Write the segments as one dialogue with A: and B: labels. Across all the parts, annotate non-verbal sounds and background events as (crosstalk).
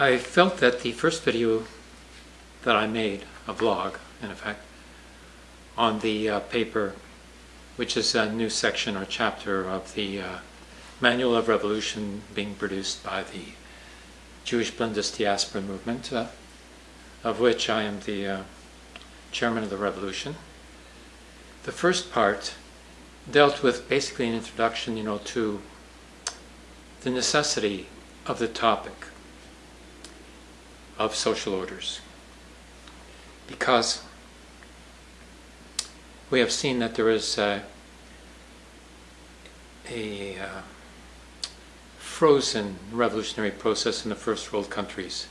A: I felt that the first video that I made, a vlog in effect, on the uh, paper, which is a new section or chapter of the uh, Manual of Revolution being produced by the Jewish Bundist Diaspora Movement, uh, of which I am the uh, chairman of the revolution. The first part dealt with basically an introduction, you know, to the necessity of the topic of social orders. Because we have seen that there is a, a uh, frozen revolutionary process in the first world countries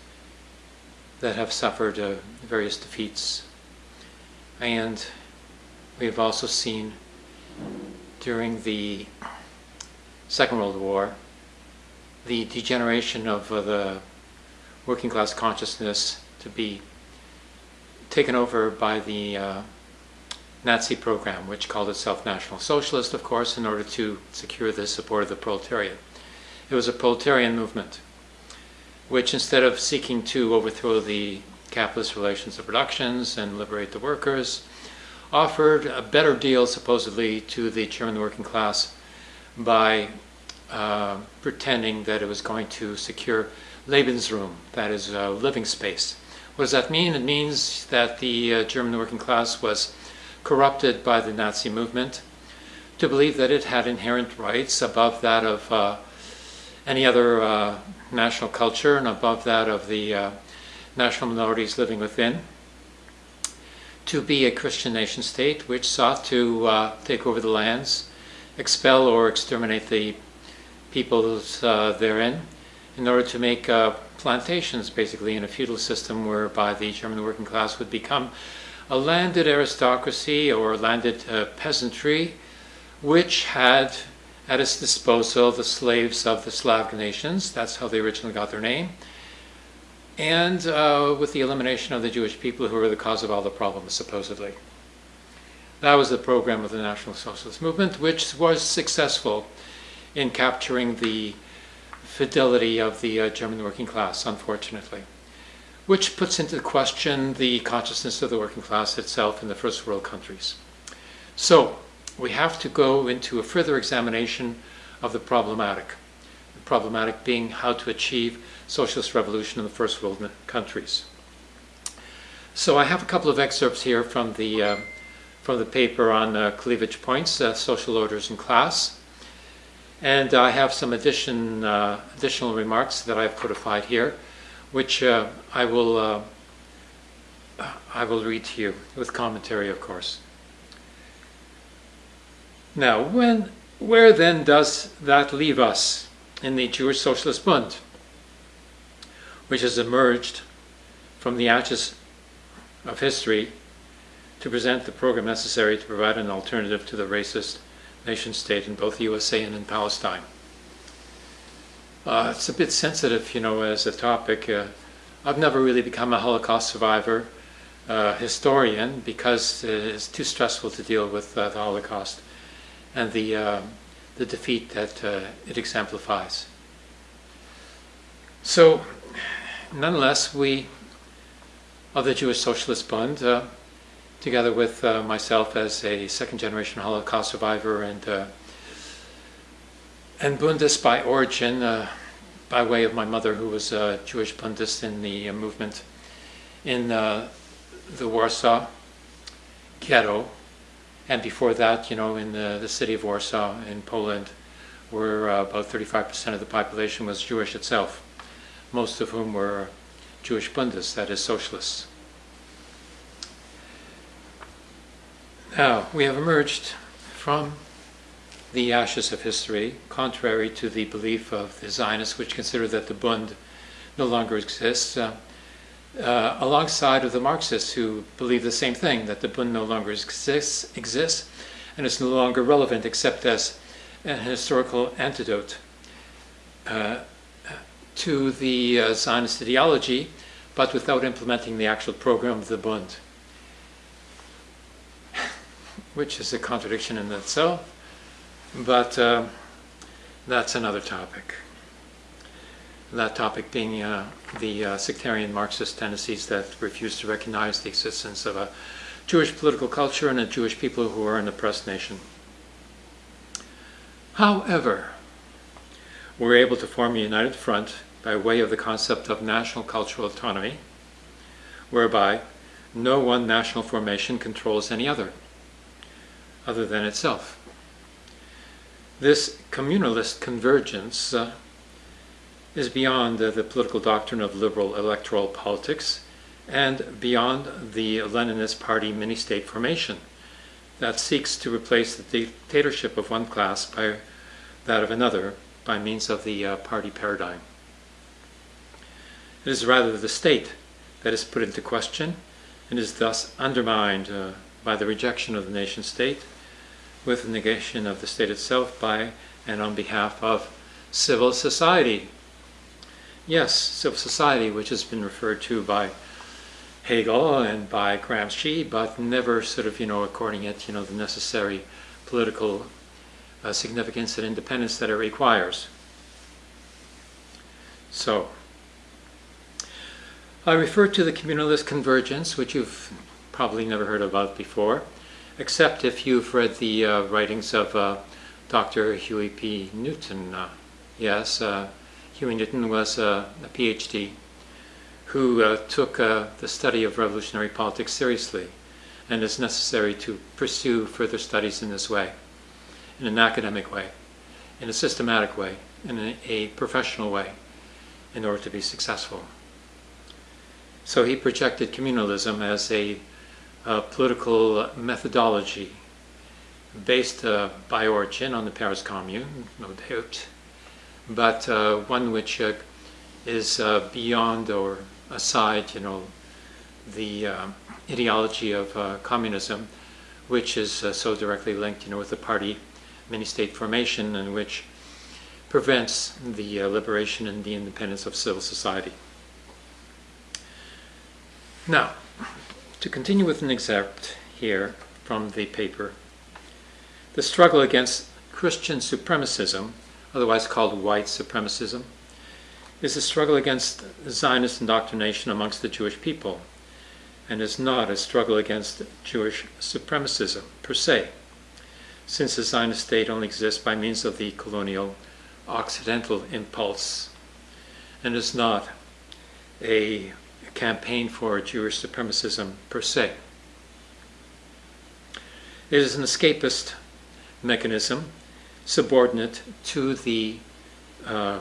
A: that have suffered uh, various defeats. And we have also seen during the Second World War the degeneration of uh, the working class consciousness to be taken over by the uh, Nazi program, which called itself National Socialist, of course, in order to secure the support of the proletariat. It was a proletarian movement, which instead of seeking to overthrow the capitalist relations of productions and liberate the workers, offered a better deal, supposedly, to the German working class by uh, pretending that it was going to secure Lebensraum, that is, uh, living space. What does that mean? It means that the uh, German working class was corrupted by the Nazi movement to believe that it had inherent rights above that of uh, any other uh, national culture and above that of the uh, national minorities living within to be a Christian nation state which sought to uh, take over the lands, expel or exterminate the peoples therein, in order to make uh, plantations basically in a feudal system whereby the German working class would become a landed aristocracy or landed uh, peasantry which had at its disposal the slaves of the Slavic nations. That's how they originally got their name and uh, with the elimination of the Jewish people who were the cause of all the problems, supposedly. That was the program of the National Socialist Movement, which was successful in capturing the fidelity of the uh, German working class, unfortunately, which puts into question the consciousness of the working class itself in the first world countries. So, we have to go into a further examination of the problematic. The problematic being how to achieve socialist revolution in the first world countries. So I have a couple of excerpts here from the uh, from the paper on uh, cleavage points, uh, social orders in class, and I have some addition uh, additional remarks that I've codified here, which uh, I will uh, I will read to you with commentary, of course. Now, when where then does that leave us in the Jewish Socialist Bund? which has emerged from the ashes of history to present the program necessary to provide an alternative to the racist nation state in both the USA and in Palestine. Uh, it's a bit sensitive, you know, as a topic. Uh, I've never really become a Holocaust survivor uh, historian because it's too stressful to deal with uh, the Holocaust and the, uh, the defeat that uh, it exemplifies. So nonetheless, we of the Jewish Socialist Bund, together with uh, myself as a second generation Holocaust survivor and uh, and Bundist by origin, uh, by way of my mother, who was a Jewish Bundist in the uh, movement in uh, the Warsaw ghetto, and before that, you know, in the, the city of Warsaw in Poland, where about 35% of the population was Jewish itself most of whom were Jewish Bundists, that is, socialists. Now, we have emerged from the ashes of history, contrary to the belief of the Zionists, which consider that the Bund no longer exists, uh, uh, alongside of the Marxists who believe the same thing, that the Bund no longer exists, exists and is no longer relevant except as an historical antidote. Uh, to the uh, Zionist ideology, but without implementing the actual program of the Bund, which is a contradiction in itself, but uh, that's another topic. that topic being uh, the uh, sectarian Marxist tendencies that refuse to recognize the existence of a Jewish political culture and a Jewish people who are an oppressed nation. However, we're able to form a united front by way of the concept of national cultural autonomy, whereby no one national formation controls any other, other than itself. This communalist convergence uh, is beyond uh, the political doctrine of liberal electoral politics and beyond the Leninist party mini state formation that seeks to replace the dictatorship of one class by that of another by means of the uh, party paradigm. It is rather the state that is put into question and is thus undermined uh, by the rejection of the nation state with the negation of the state itself by and on behalf of civil society. Yes, civil society, which has been referred to by Hegel and by Gramsci, but never sort of, you know, according it, you know, the necessary political uh, significance and independence that it requires. So, I refer to the communalist convergence, which you've probably never heard about before, except if you've read the uh, writings of uh, Dr. Huey P. Newton. Uh, yes, uh, Huey Newton was a PhD who uh, took uh, the study of revolutionary politics seriously and is necessary to pursue further studies in this way, in an academic way, in a systematic way, in a professional way, in order to be successful. So he projected communalism as a, a political methodology based uh, by origin on the Paris Commune, no doubt, but uh, one which uh, is uh, beyond or aside, you know, the uh, ideology of uh, communism, which is uh, so directly linked, you know, with the party mini-state formation and which prevents the uh, liberation and the independence of civil society. Now, to continue with an excerpt here from the paper, the struggle against Christian supremacism, otherwise called white supremacism, is a struggle against Zionist indoctrination amongst the Jewish people and is not a struggle against Jewish supremacism per se, since the Zionist state only exists by means of the colonial Occidental impulse and is not a campaign for Jewish supremacism per se. It is an escapist mechanism subordinate to the uh,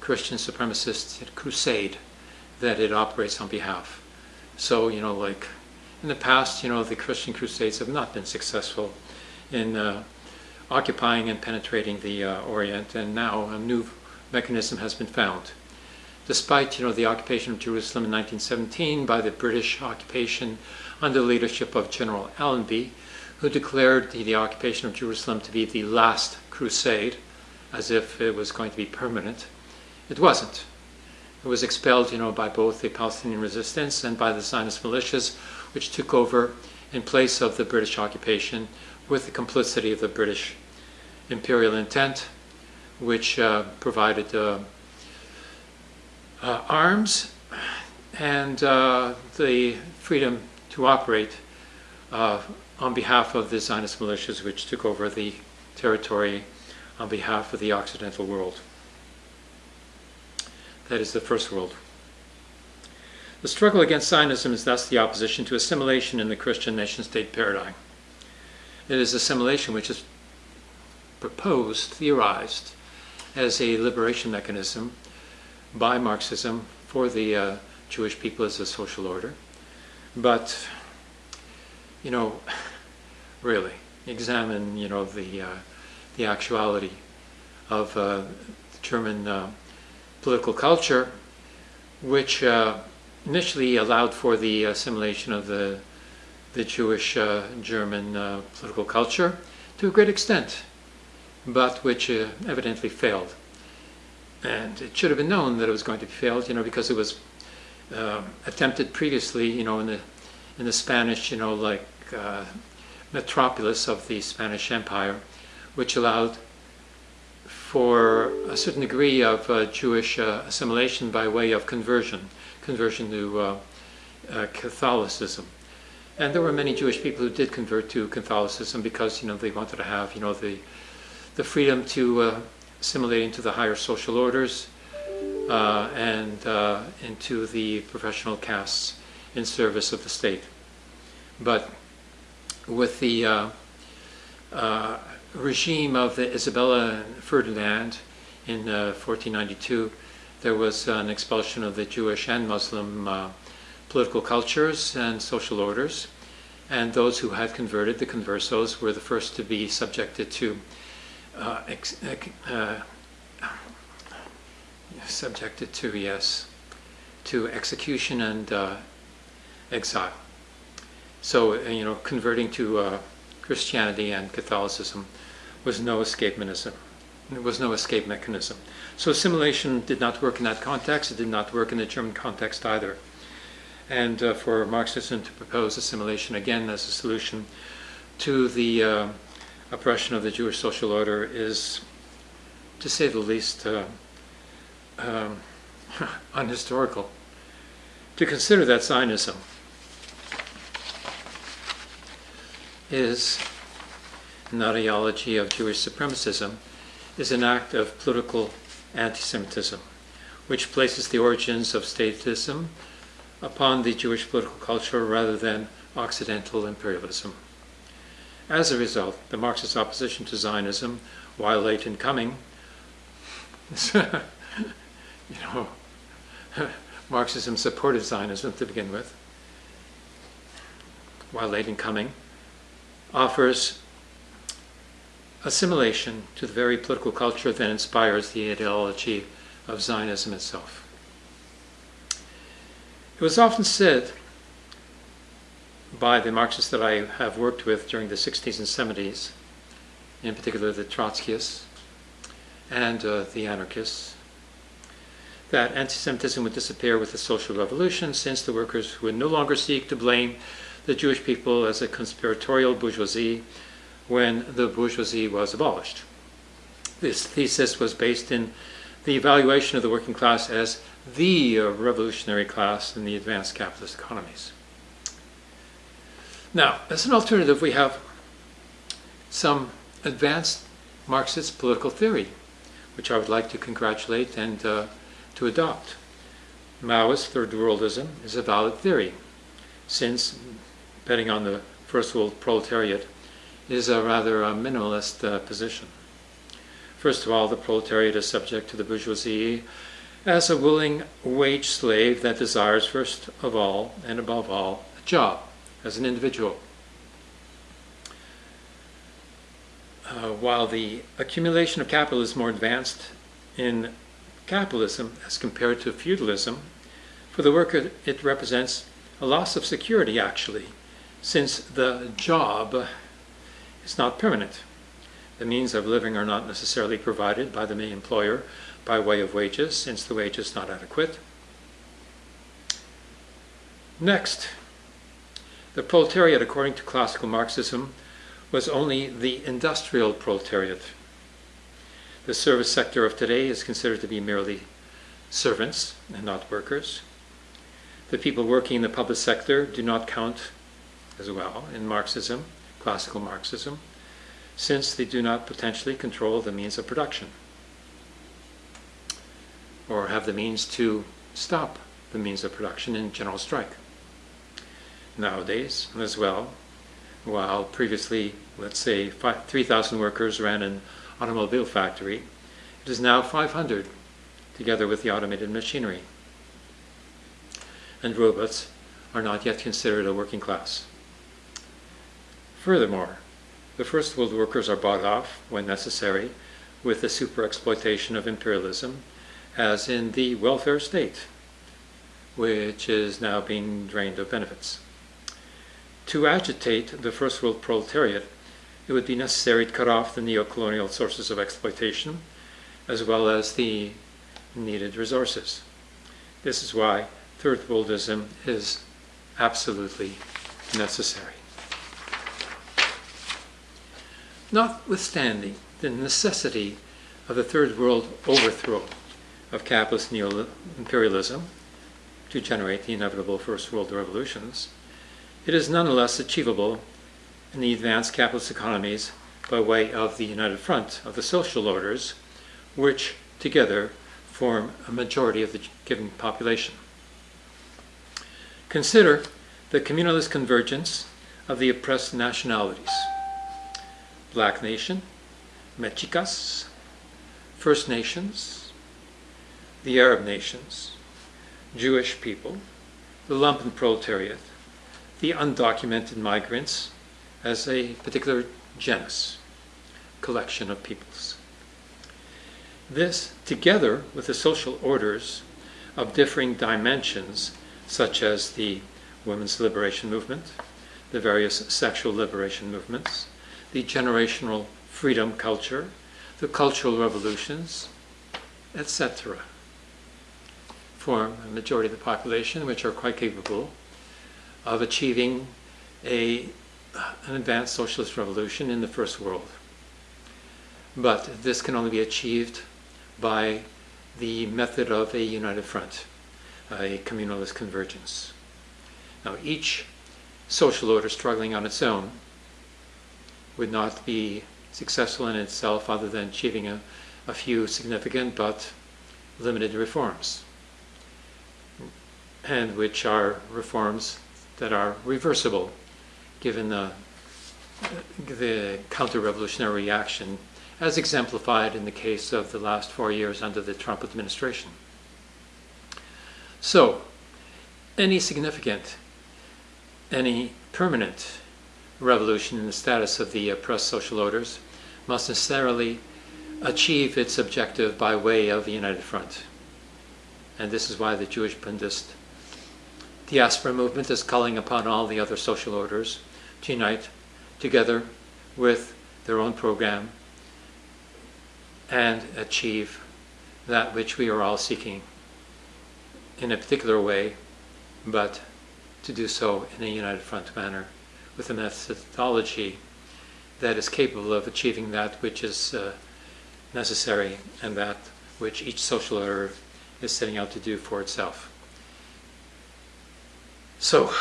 A: Christian supremacist crusade that it operates on behalf. So, you know, like in the past, you know, the Christian crusades have not been successful in uh, occupying and penetrating the uh, Orient, and now a new mechanism has been found. Despite, you know, the occupation of Jerusalem in 1917 by the British occupation under the leadership of General Allenby, who declared the, the occupation of Jerusalem to be the last crusade, as if it was going to be permanent, it wasn't. It was expelled, you know, by both the Palestinian resistance and by the Zionist militias, which took over in place of the British occupation with the complicity of the British imperial intent, which uh, provided uh, uh, arms and uh, the freedom to operate uh, on behalf of the Zionist militias, which took over the territory on behalf of the Occidental world. That is the first world. The struggle against Zionism is thus the opposition to assimilation in the Christian nation state paradigm. It is assimilation which is proposed, theorized, as a liberation mechanism by Marxism for the uh, Jewish people as a social order. But, you know, (laughs) really, examine, you know, the, uh, the actuality of uh, German uh, political culture, which uh, initially allowed for the assimilation of the, the Jewish uh, German political culture to a great extent, but which evidently failed. And it should have been known that it was going to be failed, you know, because it was uh, attempted previously, you know, in the in the Spanish, you know, like uh, metropolis of the Spanish Empire, which allowed for a certain degree of uh, Jewish uh, assimilation by way of conversion, conversion to uh, uh, Catholicism. And there were many Jewish people who did convert to Catholicism because you know they wanted to have you know the the freedom to uh, to the higher social orders uh, and into the professional castes in service of the state. But with the regime of the Isabella and Ferdinand in uh, 1492, there was an expulsion of the Jewish and Muslim uh, political cultures and social orders. And those who had converted, the conversos, were the first to be subjected to uh, ex- uh, subjected to yes to execution and uh, exile. So uh, you know, converting to Christianity and Catholicism was no escape mechanism. There was no escape mechanism. So assimilation did not work in that context. It did not work in the German context either. And uh, for Marxism to propose assimilation again as a solution to the uh, oppression of the Jewish social order is, to say the least, uh, um, (laughs) unhistorical. To consider that Zionism is an ideology of Jewish supremacism is an act of political anti Semitism, which places the origins of statism upon the Jewish political culture rather than Occidental imperialism. As a result, the Marxist opposition to Zionism, while late in coming, (laughs) you know, (laughs) Marxism supported Zionism to begin with, while late in coming, offers assimilation to the very political culture that inspires the ideology of Zionism itself. It was often said by the Marxists that I have worked with during the 60s and 70s, in particular the Trotskyists and uh, the anarchists, that anti Semitism would disappear with the social revolution since the workers would no longer seek to blame the Jewish people as a conspiratorial bourgeoisie when the bourgeoisie was abolished. This thesis was based in the evaluation of the working class as the revolutionary class in the advanced capitalist economies. Now, as an alternative, we have some advanced Marxist political theory, which I would like to congratulate and uh, to adopt. Maoist third worldism is a valid theory, since, betting on the first world proletariat, is a rather uh, minimalist uh, position. First of all, the proletariat is subject to the bourgeoisie as a willing wage slave that desires, first of all and above all, a job as an individual. Uh, while the accumulation of capital is more advanced in capitalism as compared to feudalism, for the worker it represents a loss of security actually, since the job is not permanent. The means of living are not necessarily provided by the main employer by way of wages, since the wage is not adequate. Next, the proletariat, according to classical Marxism, was only the industrial proletariat. The service sector of today is considered to be merely servants and not workers. The people working in the public sector do not count as well in Marxism classical Marxism, since they do not potentially control the means of production or have the means to stop the means of production in general strike. Nowadays, as well, while previously, let's say, 3,000 workers ran an automobile factory, it is now 500, together with the automated machinery. And robots are not yet considered a working class. Furthermore, the first world workers are bought off, when necessary, with the super exploitation of imperialism, as in the welfare state, which is now being drained of benefits. To agitate the first world proletariat, it would be necessary to cut off the neo-colonial sources of exploitation, as well as the needed resources. This is why third worldism is absolutely necessary. Notwithstanding the necessity of the Third World overthrow of capitalist neo-imperialism to generate the inevitable First World revolutions, it is nonetheless achievable in the advanced capitalist economies by way of the united front of the social orders, which together form a majority of the given population. Consider the communalist convergence of the oppressed nationalities Black Nation, Mexicas, First Nations, the Arab nations, Jewish people, the lumpen proletariat, the undocumented migrants as a particular genus, collection of peoples. This, together with the social orders of differing dimensions, such as the women's liberation movement, the various sexual liberation movements, the generational freedom culture, the cultural revolutions, etc., form a majority of the population which are quite capable of achieving a, an advanced socialist revolution in the first world. But this can only be achieved by the method of a united front, a communalist convergence. Now, each social order struggling on its own would not be successful in itself other than achieving a, a few significant but limited reforms, and which are reforms that are reversible given the, the counter-revolutionary reaction as exemplified in the case of the last four years under the Trump administration. So, any significant, any permanent revolution in the status of the oppressed social orders must necessarily achieve its objective by way of a united front. And this is why the Jewish Bundist diaspora movement is calling upon all the other social orders to unite together with their own program and achieve that which we are all seeking in a particular way, but to do so in a united front manner with a methodology that is capable of achieving that which is uh, necessary and that which each social order is setting out to do for itself. So,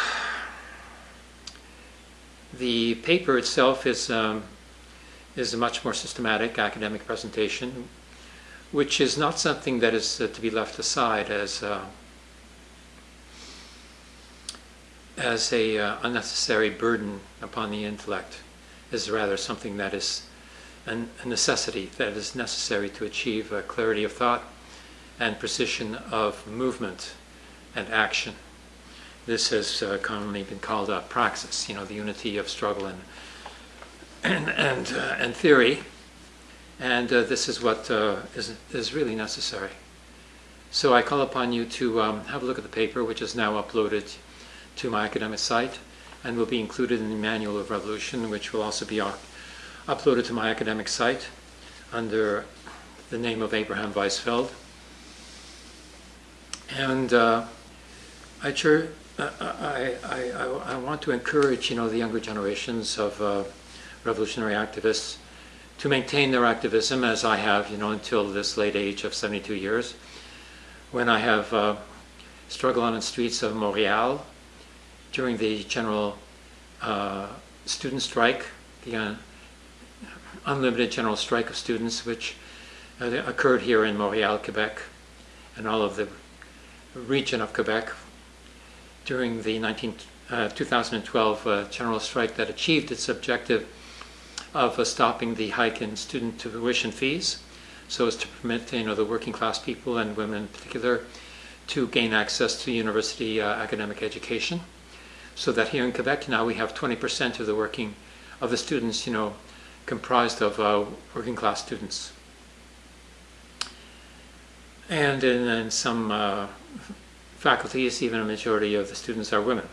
A: the paper itself is, um, is a much more systematic academic presentation, which is not something that is uh, to be left aside as, uh, as a uh, unnecessary burden upon the intellect. Is rather something that is an, a necessity that is necessary to achieve a clarity of thought and precision of movement and action. This has uh, commonly been called a praxis, you know, the unity of struggle and and and, uh, and theory, and uh, this is what uh, is is really necessary. So I call upon you to um, have a look at the paper, which is now uploaded to my academic site, and will be included in the Manual of Revolution, which will also be uploaded to my academic site under the name of Abraham Weisfeld. And uh, I I, I, I, I, want to encourage, you know, the younger generations of uh, revolutionary activists to maintain their activism as I have, you know, until this late age of 72 years, when I have uh, struggled on the streets of Montreal during the general uh, student strike, the uh, unlimited general strike of students, which uh, occurred here in Montreal, Quebec, and all of the region of Quebec during the 19, uh, 2012 uh, general strike that achieved its objective of uh, stopping the hike in student tuition fees so as to permit you know, the working class people and women in particular to gain access to university uh, academic education. So that here in Quebec now we have 20% of the working of the students, you know, comprised of uh, working class students. And in, in some uh, faculties, even a majority of the students are women.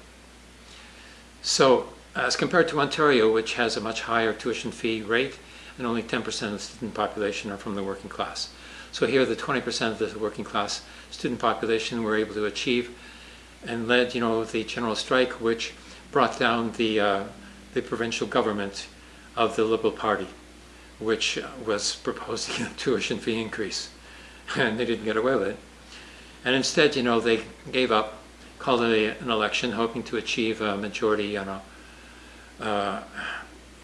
A: So as compared to Ontario, which has a much higher tuition fee rate, and only 10% of the student population are from the working class. So here the 20% of the working class student population were able to achieve and led, you know, the general strike, which brought down the, uh, the provincial government of the Liberal Party, which was proposing a (laughs) tuition fee increase, and they didn't get away with it. And instead, you know, they gave up, called it an election, hoping to achieve a majority, you know, uh,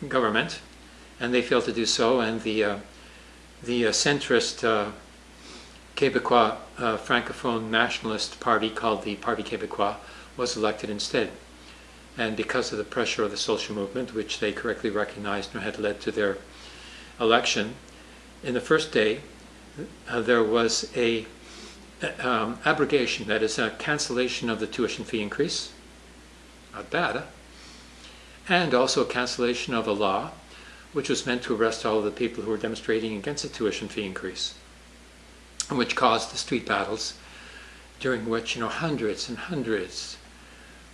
A: government, and they failed to do so. And the uh, the uh, centrist uh, Québécois uh, Francophone Nationalist Party, called the Parti Québécois, was elected instead. And because of the pressure of the social movement, which they correctly recognized and had led to their election, in the first day uh, there was a um, abrogation, that is a cancellation of the tuition fee increase, not bad, huh? and also a cancellation of a law which was meant to arrest all of the people who were demonstrating against the tuition fee increase, which caused the street battles, during which you know hundreds and hundreds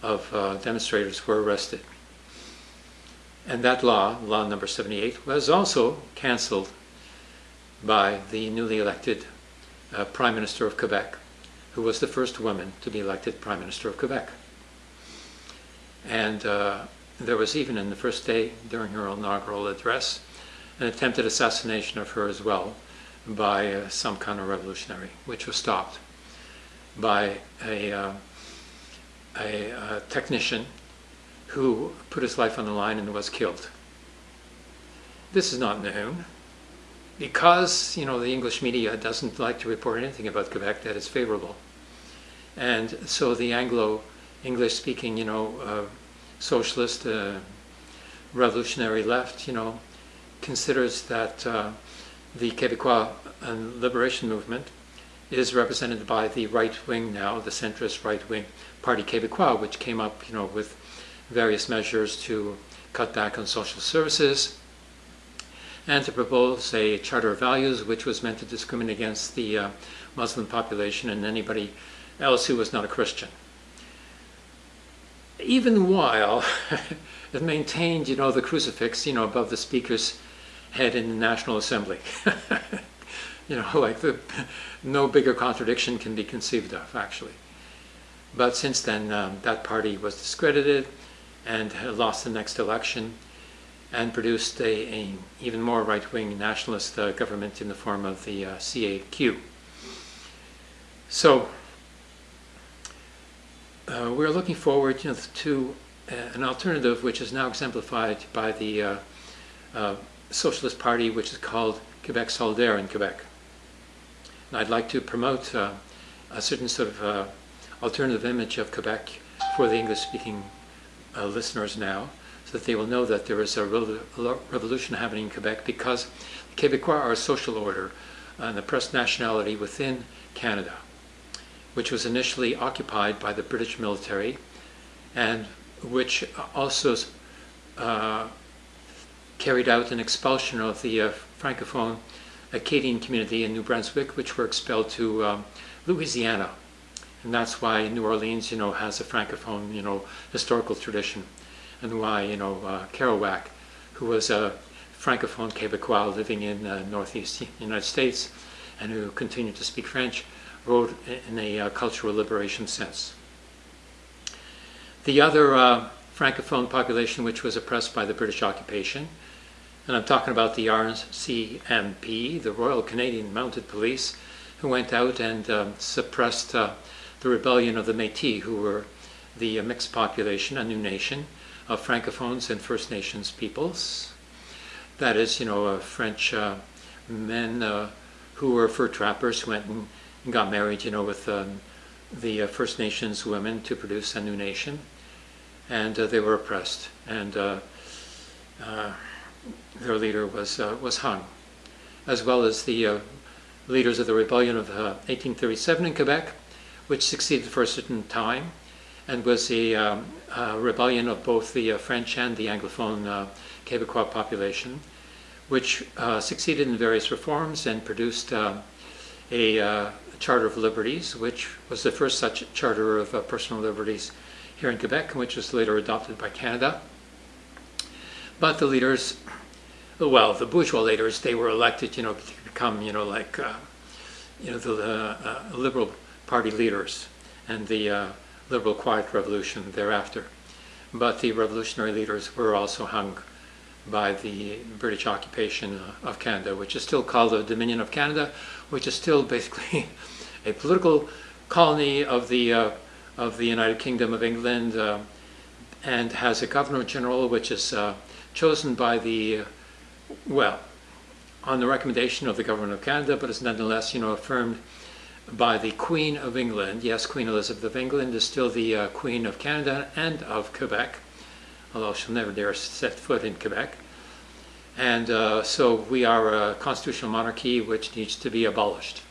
A: of uh, demonstrators were arrested. And that law, law number 78, was also cancelled by the newly elected uh, Prime Minister of Quebec, who was the first woman to be elected Prime Minister of Quebec. And uh, there was even in the first day during her inaugural address an attempted assassination of her as well by uh, some kind of revolutionary, which was stopped by a, uh, a, a technician who put his life on the line and was killed. This is not known because you know the English media doesn't like to report anything about Quebec that is favorable, and so the Anglo English speaking you know uh, socialist uh, revolutionary left, you know, considers that uh, the Québécois liberation movement is represented by the right wing now, the centrist right wing Parti Québécois, which came up, you know, with various measures to cut back on social services and to propose a charter of values which was meant to discriminate against the uh, Muslim population and anybody else who was not a Christian even while (laughs) it maintained, you know, the crucifix, you know, above the speaker's head in the National Assembly. (laughs) you know, like the no bigger contradiction can be conceived of, actually. But since then, um, that party was discredited and lost the next election and produced a, a even more right-wing nationalist uh, government in the form of the uh, CAQ. So uh, we're looking forward you know, to uh, an alternative which is now exemplified by the uh, uh Socialist Party, which is called Quebec Solidaire in Quebec. And I'd like to promote a certain sort of alternative image of Quebec for the English-speaking listeners now, that they will know that there is a revolution happening in Quebec because the Quebecois are a social order and oppressed nationality within Canada which was initially occupied by the British military and which also uh, carried out an expulsion of the uh, Francophone Acadian community in New Brunswick, which were expelled to um, Louisiana. And that's why New Orleans, you know, has a Francophone, you know, historical tradition. And why, you know, uh, Kerouac, who was a Francophone Quebecois living in uh, Northeast United States and who continued to speak French, wrote in a uh, cultural liberation sense. The other uh, Francophone population which was oppressed by the British occupation, and I'm talking about the RCMP, the Royal Canadian Mounted Police, who went out and um, suppressed uh, the rebellion of the Métis, who were the uh, mixed population, a new nation of Francophones and First Nations peoples. That is, you know, uh, French uh, men who were fur trappers who went and got married, you know, with um, the uh, First Nations women to produce a new nation, and uh, they were oppressed, and uh, uh their leader was uh, was hung, as well as the uh, leaders of the rebellion of 1837 in Quebec, which succeeded for a certain time, and was a, um, a rebellion of both the French and the Anglophone Quebecois population, which succeeded in various reforms and produced a Charter of Liberties, which was the first such charter of uh, personal liberties here in Quebec, which was later adopted by Canada. But the leaders, well, the bourgeois leaders, they were elected, you know, to become, you know, like, uh, you know, the uh, Liberal Party leaders and the uh, Liberal Quiet Revolution thereafter. But the revolutionary leaders were also hung by the British occupation uh, of Canada, which is still called the Dominion of Canada, which is still basically (laughs) a political colony of the uh, of the United Kingdom of England, uh, and has a governor general which is uh, chosen by the well on the recommendation of the government of Canada, but is nonetheless you know affirmed by the Queen of England. Yes, Queen Elizabeth of England is still the uh, Queen of Canada and of Quebec, although she'll never dare set foot in Quebec. And uh, so we are a constitutional monarchy which needs to be abolished.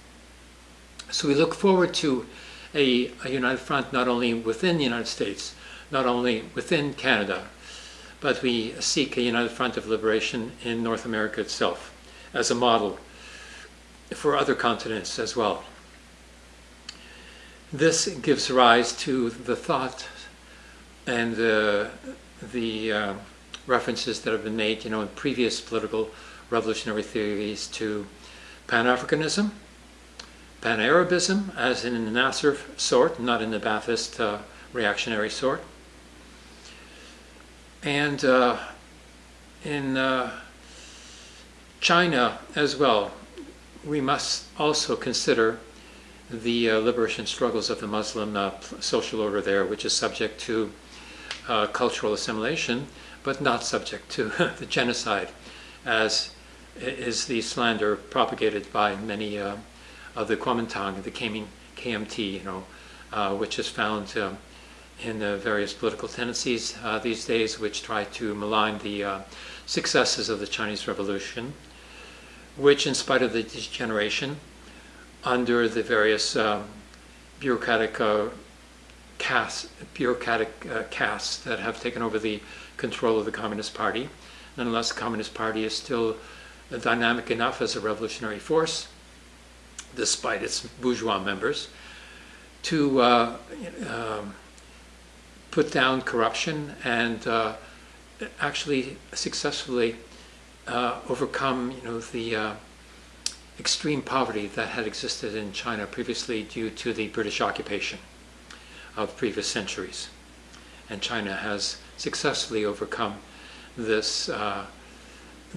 A: So we look forward to a, a united front not only within the United States, not only within Canada, but we seek a united front of liberation in North America itself as a model for other continents as well. This gives rise to the thought and the, the uh, references that have been made, you know, in previous political revolutionary theories to Pan-Africanism, Pan-Arabism, as in the Nasser sort, not in the Ba'athist uh, reactionary sort, and uh, in uh, China as well, we must also consider the uh, liberation struggles of the Muslim uh, social order there, which is subject to uh, cultural assimilation, but not subject to (laughs) the genocide, as is the slander propagated by many uh, of the Kuomintang, the KMT, you know, uh, which is found in the various political tendencies uh, these days, which try to malign the successes of the Chinese Revolution, which, in spite of the degeneration, under the various um, bureaucratic uh, castes, bureaucratic uh, castes that have taken over the control of the Communist Party. Nonetheless, the Communist Party is still dynamic enough as a revolutionary force, despite its bourgeois members, to uh, um, put down corruption and uh, actually successfully uh, overcome, you know, the uh, extreme poverty that had existed in China previously due to the British occupation of previous centuries. And China has successfully overcome this uh,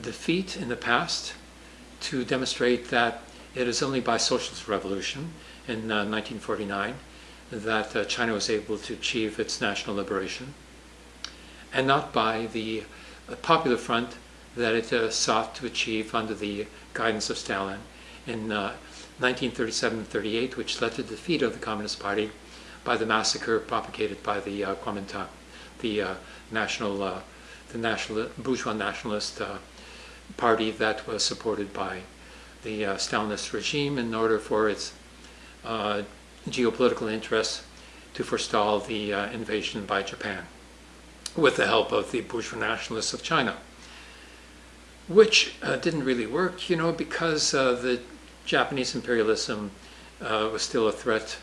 A: defeat in the past to demonstrate that it is only by socialist revolution in uh, 1949 that uh, China was able to achieve its national liberation and not by the uh, Popular Front that it uh, sought to achieve under the guidance of Stalin in 1937-38, uh, which led to the defeat of the Communist Party by the massacre propagated by the uh, Kuomintang, the uh, national, uh, the national bourgeois nationalist uh, party that was supported by the uh, Stalinist regime in order for its geopolitical interests to forestall the invasion by Japan with the help of the bourgeois nationalists of China which uh, didn't really work, you know, because uh, the Japanese imperialism uh, was still a threat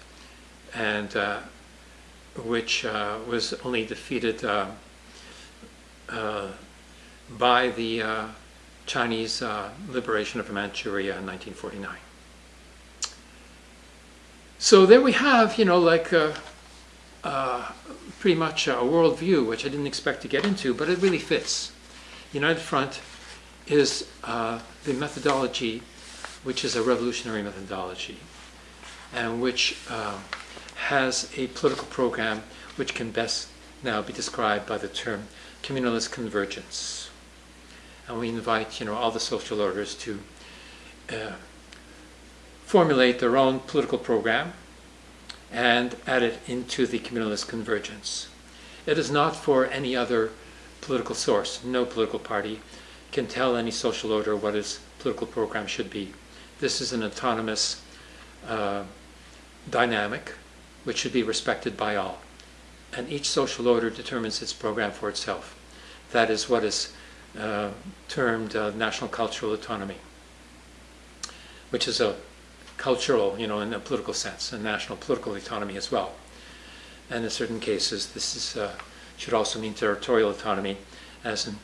A: and uh, which uh, was only defeated uh, by the Chinese liberation of Manchuria in 1949. So there we have, you know, like pretty much a worldview, which I didn't expect to get into, but it really fits. United Front is uh, the methodology, which is a revolutionary methodology, and which uh, has a political program which can best now be described by the term communalist convergence. And we invite you know, all the social orders to uh, formulate their own political program and add it into the communalist convergence. It is not for any other political source, no political party can tell any social order what its political program should be. This is an autonomous uh, dynamic which should be respected by all. And each social order determines its program for itself. That is what is uh, termed uh, national cultural autonomy, which is a cultural, you know, in a political sense, a national political autonomy as well. And in certain cases, this is, uh, should also mean territorial autonomy, as in